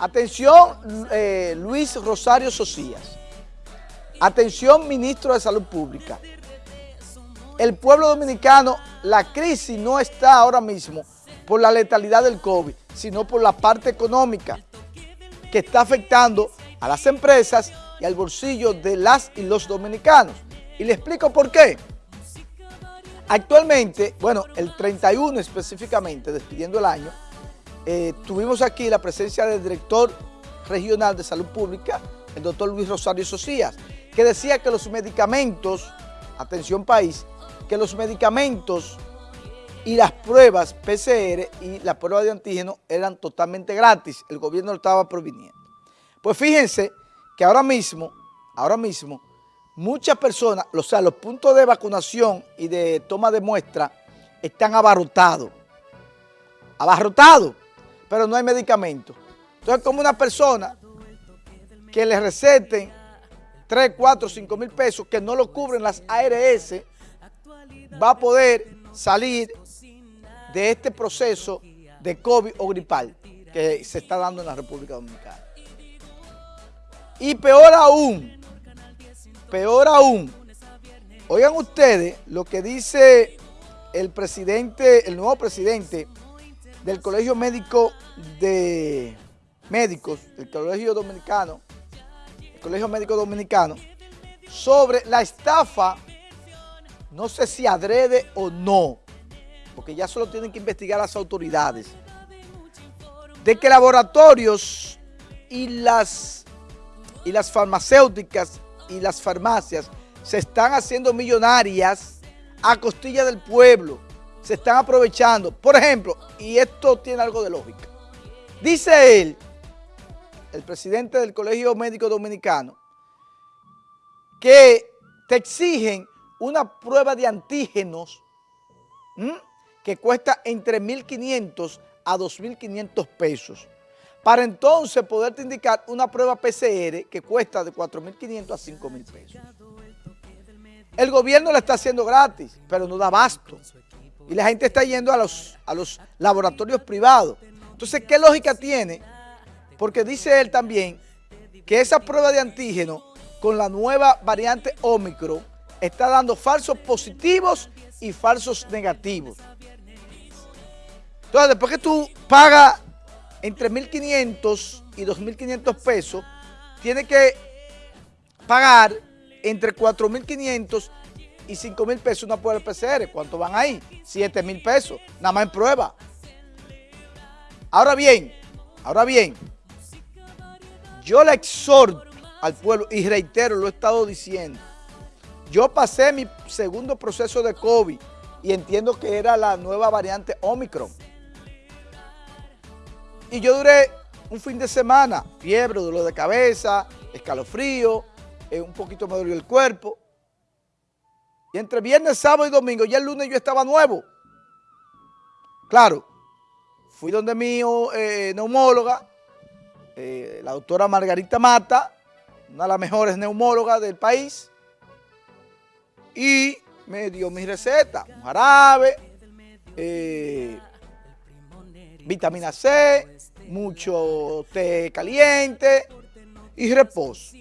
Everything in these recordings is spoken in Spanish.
Atención eh, Luis Rosario Socias. Atención Ministro de Salud Pública. El pueblo dominicano, la crisis no está ahora mismo por la letalidad del COVID, sino por la parte económica que está afectando a las empresas y al bolsillo de las y los dominicanos. Y le explico por qué. Actualmente, bueno, el 31 específicamente, despidiendo el año, eh, tuvimos aquí la presencia del director regional de salud pública, el doctor Luis Rosario Socias, que decía que los medicamentos, atención país, que los medicamentos y las pruebas PCR y la prueba de antígeno eran totalmente gratis, el gobierno lo estaba proviniendo. Pues fíjense que ahora mismo, ahora mismo, muchas personas, o sea, los puntos de vacunación y de toma de muestra están abarrotados, abarrotados pero no hay medicamento. Entonces, como una persona que le receten 3, 4, 5 mil pesos que no lo cubren las ARS, va a poder salir de este proceso de COVID o gripal que se está dando en la República Dominicana. Y peor aún, peor aún, oigan ustedes lo que dice el presidente, el nuevo presidente del Colegio Médico de Médicos, el Colegio Dominicano, el Colegio Médico Dominicano, sobre la estafa, no sé si adrede o no, porque ya solo tienen que investigar las autoridades, de que laboratorios y las, y las farmacéuticas y las farmacias se están haciendo millonarias a costilla del pueblo, se están aprovechando. Por ejemplo, y esto tiene algo de lógica, dice él, el presidente del Colegio Médico Dominicano, que te exigen una prueba de antígenos que cuesta entre 1.500 a 2.500 pesos, para entonces poderte indicar una prueba PCR que cuesta de 4.500 a 5.000 pesos. El gobierno la está haciendo gratis, pero no da abasto y la gente está yendo a los, a los laboratorios privados. Entonces, ¿qué lógica tiene? Porque dice él también que esa prueba de antígeno con la nueva variante Omicron está dando falsos positivos y falsos negativos. Entonces, después que tú pagas entre 1.500 y 2.500 pesos, tienes que pagar entre 4.500 y 5 mil pesos una prueba PCR. ¿Cuánto van ahí? 7 mil pesos, nada más en prueba. Ahora bien, ahora bien, yo le exhorto al pueblo y reitero, lo he estado diciendo, yo pasé mi segundo proceso de COVID y entiendo que era la nueva variante Omicron. Y yo duré un fin de semana, fiebre, dolor de cabeza, escalofrío, eh, un poquito me dolió el cuerpo. Y entre viernes, sábado y domingo, ya el lunes yo estaba nuevo. Claro, fui donde mi eh, neumóloga, eh, la doctora Margarita Mata, una de las mejores neumólogas del país, y me dio mi receta, un jarabe, eh, vitamina C, mucho té caliente y reposo.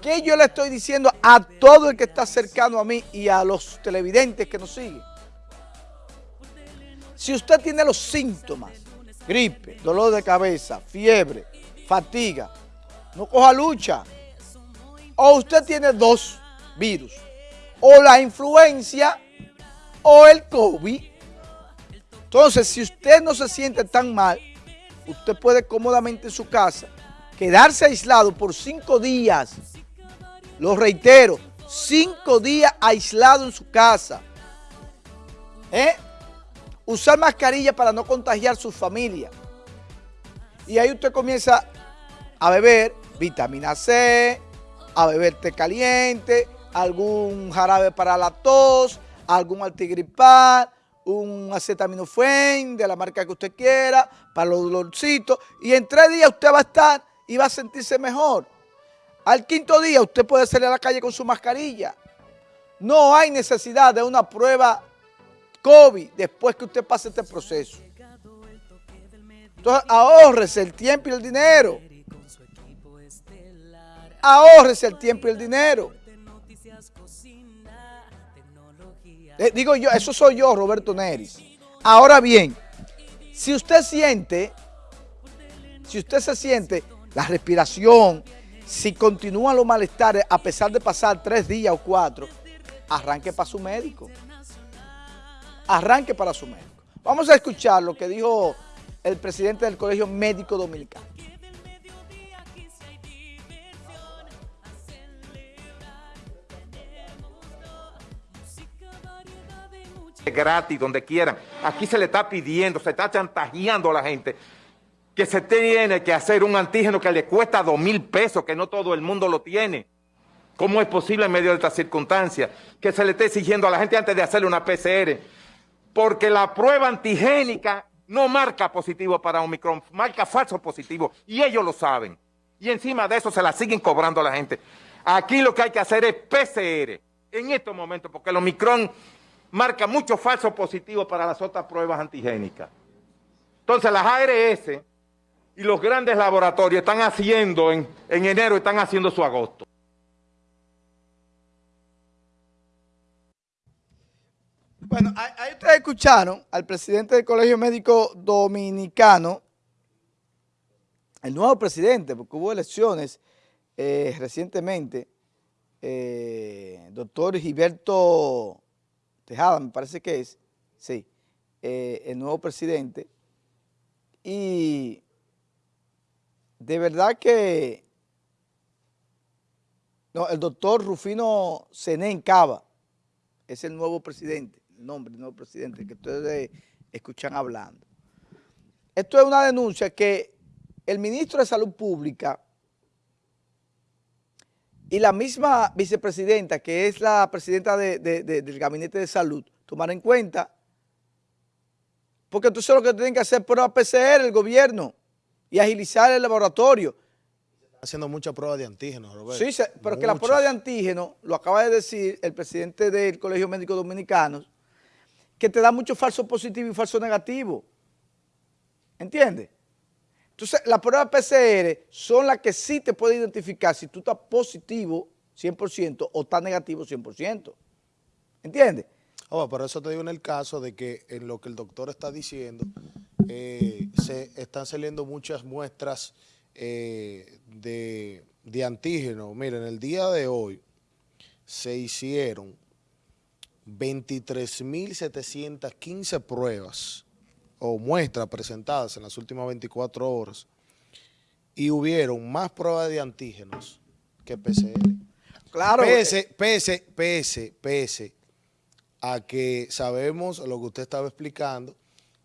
¿Qué yo le estoy diciendo a todo el que está cercano a mí y a los televidentes que nos siguen? Si usted tiene los síntomas, gripe, dolor de cabeza, fiebre, fatiga, no coja lucha. O usted tiene dos virus, o la influencia o el COVID. Entonces, si usted no se siente tan mal, usted puede cómodamente en su casa quedarse aislado por cinco días lo reitero, cinco días aislado en su casa. ¿Eh? Usar mascarilla para no contagiar su familia. Y ahí usted comienza a beber vitamina C, a beber té caliente, algún jarabe para la tos, algún antigripal, un acetaminofén de la marca que usted quiera, para los dolorcitos, y en tres días usted va a estar y va a sentirse mejor. Al quinto día usted puede salir a la calle con su mascarilla. No hay necesidad de una prueba COVID después que usted pase este proceso. Entonces ahorrese el tiempo y el dinero. Ahorrese el tiempo y el dinero. Eh, digo yo, eso soy yo, Roberto Neris. Ahora bien, si usted siente, si usted se siente la respiración, si continúan los malestares a pesar de pasar tres días o cuatro, arranque para su médico. Arranque para su médico. Vamos a escuchar lo que dijo el presidente del Colegio Médico Dominicano. gratis, donde quieran. Aquí se le está pidiendo, se está chantajeando a la gente que se tiene que hacer un antígeno que le cuesta dos mil pesos, que no todo el mundo lo tiene. ¿Cómo es posible en medio de estas circunstancias que se le esté exigiendo a la gente antes de hacerle una PCR? Porque la prueba antigénica no marca positivo para Omicron, marca falso positivo, y ellos lo saben. Y encima de eso se la siguen cobrando a la gente. Aquí lo que hay que hacer es PCR, en estos momentos, porque el Omicron marca mucho falso positivo para las otras pruebas antigénicas. Entonces las ARS y los grandes laboratorios están haciendo en, en enero, están haciendo su agosto. Bueno, ahí ustedes escucharon al presidente del Colegio Médico Dominicano, el nuevo presidente, porque hubo elecciones eh, recientemente, eh, doctor Gilberto Tejada, me parece que es, sí, eh, el nuevo presidente. Y de verdad que, no, el doctor Rufino Senén Cava es el nuevo presidente, el nombre del nuevo presidente que ustedes escuchan hablando. Esto es una denuncia que el ministro de Salud Pública y la misma vicepresidenta, que es la presidenta del Gabinete de Salud, tomar en cuenta, porque entonces lo que tienen que hacer es prueba PCR el gobierno y agilizar el laboratorio. Haciendo muchas pruebas de antígenos, Roberto. Sí, pero que la prueba de antígeno, lo acaba de decir el presidente del Colegio Médico Dominicano, que te da mucho falso positivo y falso negativo. ¿Entiendes? Entonces, las pruebas PCR son las que sí te pueden identificar si tú estás positivo 100% o estás negativo 100%. ¿Entiendes? Oh, por eso te digo en el caso de que en lo que el doctor está diciendo, eh, se están saliendo muchas muestras eh, de, de antígeno. Miren, el día de hoy se hicieron 23.715 pruebas o muestras presentadas en las últimas 24 horas y hubieron más pruebas de antígenos que PCR. Claro. Pese, pese, pese, pese a que sabemos lo que usted estaba explicando,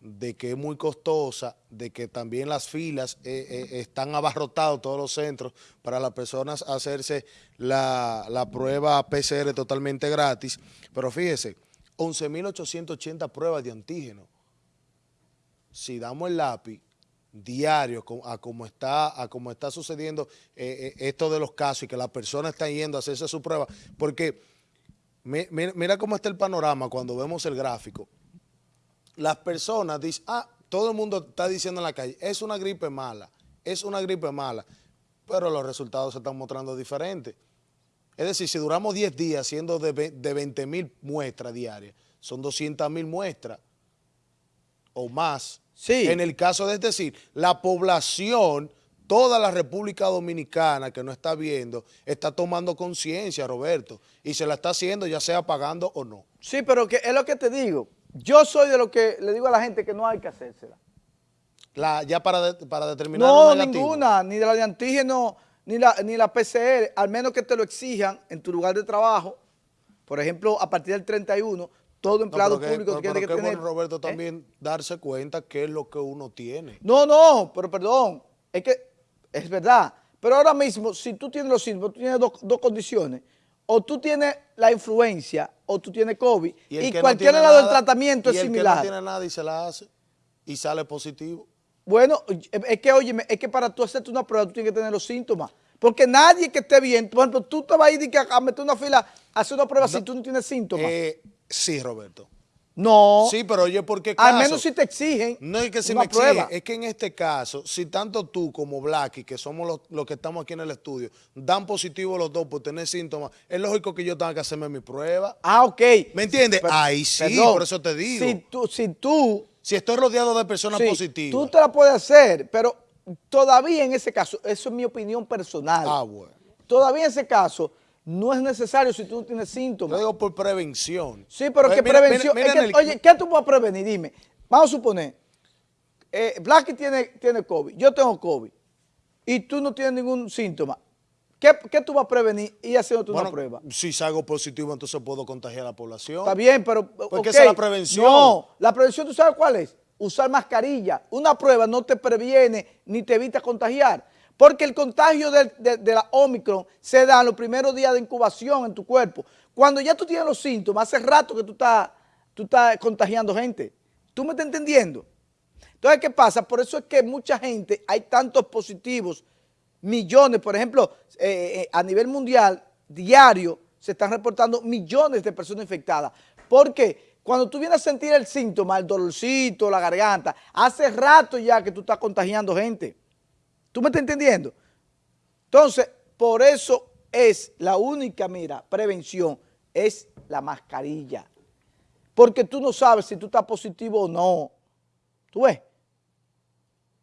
de que es muy costosa, de que también las filas eh, eh, están abarrotados todos los centros para las personas hacerse la, la prueba PCR totalmente gratis. Pero fíjese, 11.880 pruebas de antígeno si damos el lápiz diario a cómo está, a cómo está sucediendo eh, esto de los casos y que las personas están yendo a hacerse su prueba, porque mira cómo está el panorama cuando vemos el gráfico. Las personas dicen, ah, todo el mundo está diciendo en la calle, es una gripe mala, es una gripe mala, pero los resultados se están mostrando diferentes. Es decir, si duramos 10 días haciendo de, de 20 mil muestras diarias, son 200 mil muestras o más. Sí. En el caso de, es decir, la población, toda la República Dominicana que no está viendo, está tomando conciencia, Roberto, y se la está haciendo ya sea pagando o no. Sí, pero que es lo que te digo. Yo soy de lo que le digo a la gente que no hay que hacérsela. La, ya para, para determinar No, ninguna, ni de la de antígeno, ni la, ni la PCR, al menos que te lo exijan en tu lugar de trabajo. Por ejemplo, a partir del 31, todo empleado público tiene que tener... bueno, Roberto, ¿eh? también darse cuenta qué es lo que uno tiene. No, no, pero perdón, es que es verdad. Pero ahora mismo, si tú tienes los síntomas, tú tienes dos, condiciones. O tú tienes la influencia o tú tienes COVID y, cualquier lado del tratamiento es similar. Y el que no tiene nada y se la hace y sale positivo. Bueno, es que, oye, es que para tú hacerte una prueba tú tienes que tener los síntomas. Porque nadie que esté bien, por ejemplo, tú te vas a ir a meter una fila a hacer una prueba si tú no tienes síntomas. Eh, Sí, Roberto. No. Sí, pero oye, ¿por qué caso? Al menos si te exigen No es que si me exigen, prueba. es que en este caso, si tanto tú como Blacky, que somos los, los que estamos aquí en el estudio, dan positivo los dos por tener síntomas, es lógico que yo tenga que hacerme mi prueba. Ah, ok. ¿Me entiendes? Pero- Ahí sí, perdón, por eso te digo. Si tú, si tú, Si estoy rodeado de personas sí, positivas. tú te la puedes hacer, pero todavía en ese caso, eso es mi opinión personal. Ah, bueno. Todavía en ese caso, no es necesario si tú no tienes Yo síntomas. digo por prevención. Sí, pero Pues que mira, prevención. mira, es mira que, en el- oye, ¿qué tú puedes prevenir? Dime. Vamos a suponer, eh, Blacky tiene, tiene COVID, yo tengo COVID, y tú no tienes ningún síntoma. ¿Qué, qué tú vas a prevenir y haciéndote bueno, una prueba? Si salgo positivo, entonces puedo contagiar a la población. Está bien, pero. Porque ok. esa es la prevención. No, la prevención, ¿tú sabes cuál es? Usar mascarilla. Una prueba no te previene ni te evita contagiar. Porque el contagio de, de la Omicron se da en los primeros días de incubación en tu cuerpo. Cuando ya tú tienes los síntomas, hace rato que tú estás, tú estás contagiando gente. ¿Tú me estás entendiendo? Entonces, ¿qué pasa? Por eso es que mucha gente, hay tantos positivos, millones, por ejemplo, eh, eh, a nivel mundial, diario, se están reportando millones de personas infectadas. Porque cuando tú vienes a sentir el síntoma, el dolorcito, la garganta, hace rato ya que tú estás contagiando gente. ¿Tú me estás entendiendo? Entonces, por eso es la única, mira, prevención, es la mascarilla. Porque tú no sabes si tú estás positivo o no. ¿Tú ves?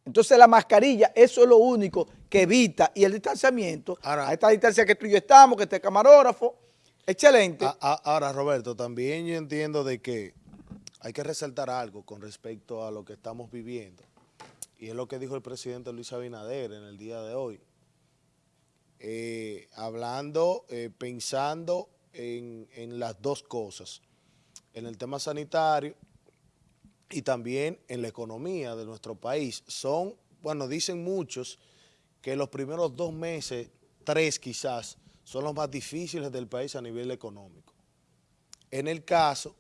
Entonces la mascarilla, eso es lo único que evita, y el distanciamiento, Ahora- a esta distancia que tú y yo estamos, que este camarógrafo, excelente. A- a- ahora, Roberto, también yo entiendo de que hay que resaltar algo con respecto a lo que estamos viviendo. Y es lo que dijo el presidente Luis Abinader en el día de hoy. Eh, hablando, eh, pensando en, en las dos cosas. En el tema sanitario y también en la economía de nuestro país. Son, bueno, dicen muchos que los primeros dos meses, tres quizás, son los más difíciles del país a nivel económico. En el caso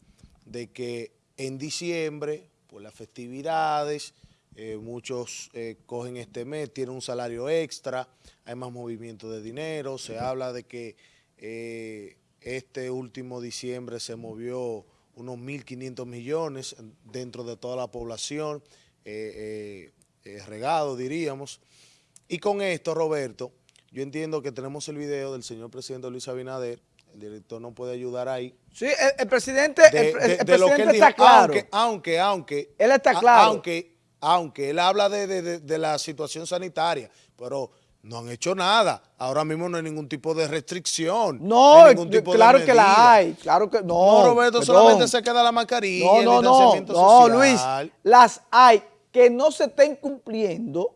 de que en diciembre, por las festividades, eh, muchos eh, cogen este mes, tienen un salario extra, hay más movimiento de dinero, se habla de que eh, este último diciembre se movió unos 1.500 millones dentro de toda la población, regado diríamos. Y con esto, Roberto, yo entiendo que tenemos el video del señor presidente Luis Abinader, el director no puede ayudar ahí, sí, el, el presidente, de, el, el de- de lo que presidente dijo, está claro. aunque, aunque, aunque, Él está a- claro. aunque, aunque él habla de, de- de- la situación sanitaria, pero no han hecho nada. Ahora mismo no hay ningún tipo de restricción. no, hay ningún tipo de claro que la hay, claro que no. No, Roberto, perdón. solamente se queda la mascarilla, No, el no, no, distanciamiento no, Luis, social. las hay que no se estén cumpliendo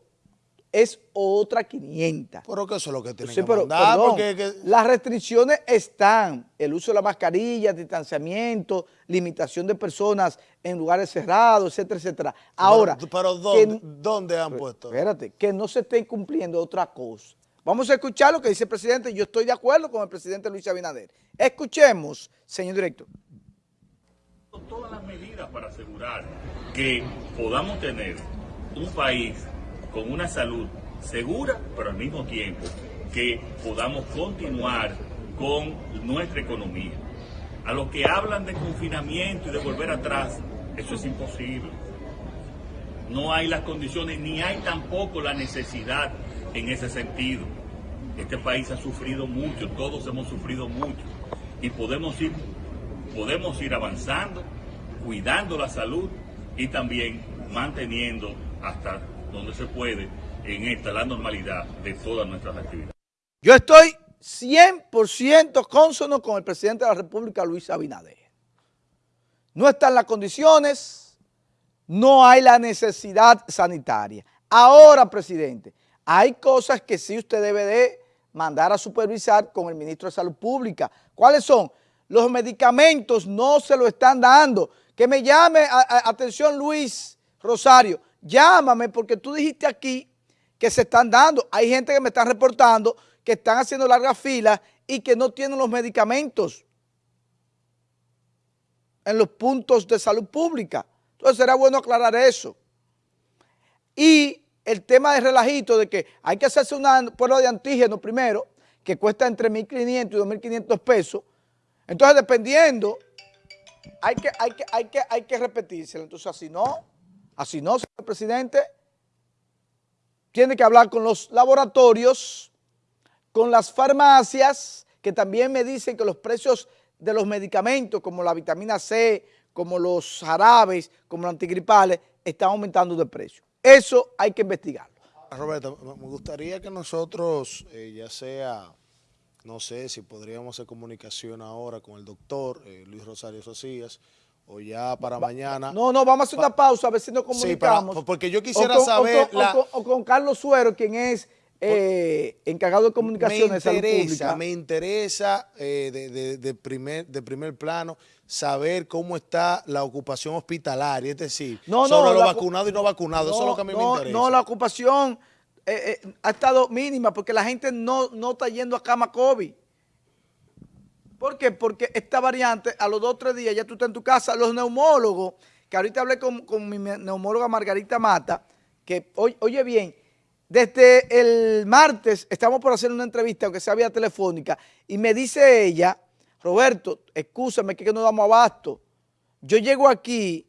es otra 500. Pero que eso es lo que tienen Sí, que pero, mandar, perdón, porque que- las restricciones están, el uso de la mascarilla, distanciamiento, limitación de personas en lugares cerrados, etcétera, etcétera. Ahora, pero, pero que- ¿dónde, dónde han puesto? espérate, que no se esté cumpliendo otra cosa. Vamos a escuchar lo que dice el presidente, yo estoy de acuerdo con el presidente Luis Abinader. Escuchemos, señor director. todas las medidas para asegurar que podamos tener un país con una salud segura, pero al mismo tiempo que podamos continuar con nuestra economía. A los que hablan de confinamiento y de volver atrás, eso es imposible. No hay las condiciones ni hay tampoco la necesidad en ese sentido. Este país ha sufrido mucho, todos hemos sufrido mucho y podemos ir, podemos ir avanzando, cuidando la salud y también manteniendo hasta donde se puede en esta la normalidad de todas nuestras actividades. Yo estoy 100% consono con el presidente de la República, Luis Abinader. No están las condiciones, no hay la necesidad sanitaria. Ahora, presidente, hay cosas que sí usted debe de mandar a supervisar con el ministro de Salud Pública. ¿Cuáles son? Los medicamentos no se lo están dando. Que me llame, atención Luis Rosario, llámame porque tú dijiste aquí que se están dando. Hay gente que me está reportando que están haciendo largas filas y que no tienen los medicamentos en los puntos de salud pública. Entonces será bueno aclarar eso. Y el tema de relajito de que hay que hacerse una prueba de antígeno primero, que cuesta entre 1.500 y 2.500 pesos. Entonces, dependiendo hay que, hay que, hay que, hay que repetírselo. Entonces, así no, así no, señor presidente. Tiene que hablar con los laboratorios, con las farmacias, que también me dicen que los precios de los medicamentos, como la vitamina C, como los jarabes, como los antigripales, están aumentando de precio. Eso hay que investigarlo. Roberto, me gustaría que nosotros, eh, ya sea, no sé si podríamos hacer comunicación ahora con el doctor eh, Luis Rosario Socias, o ya para mañana. No, no, vamos a hacer una pausa a ver si nos Sí, comunicamos. para- porque yo quisiera O con- saber O con, la- o con- o con Carlos Suero, quien es eh, encargado de me comunicaciones de salud interesa, pública. me interesa eh, de, de- de primer, de primer plano saber cómo está la ocupación hospitalaria, es decir, No, no, sobre los la- vacunados y no vacunados, eso es lo que a mí no, me interesa. No, la ocupación eh, ha estado mínima porque la gente no, no está yendo a cama COVID. ¿Por qué? Porque esta variante, a los dos o tres días ya tú estás en tu casa. Los neumólogos, que ahorita hablé con, con mi neumóloga Margarita Mata, que oye, bien, desde el martes estamos por hacer una entrevista, aunque sea vía telefónica, y me dice ella, Roberto, escúchame que no damos abasto. Yo llego aquí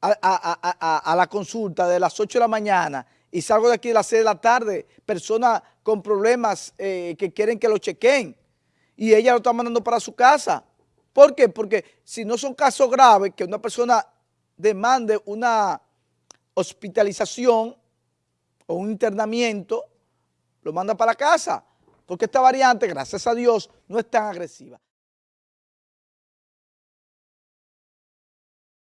a, a- a- a- a la consulta de las 8 de la mañana y salgo de aquí de las 6 de la tarde, personas con problemas eh, que quieren que lo chequen y ella lo está mandando para su casa. ¿Por qué? Porque si no son casos graves que una persona demande una hospitalización o un internamiento, lo manda para casa, porque esta variante, gracias a Dios, no es tan agresiva.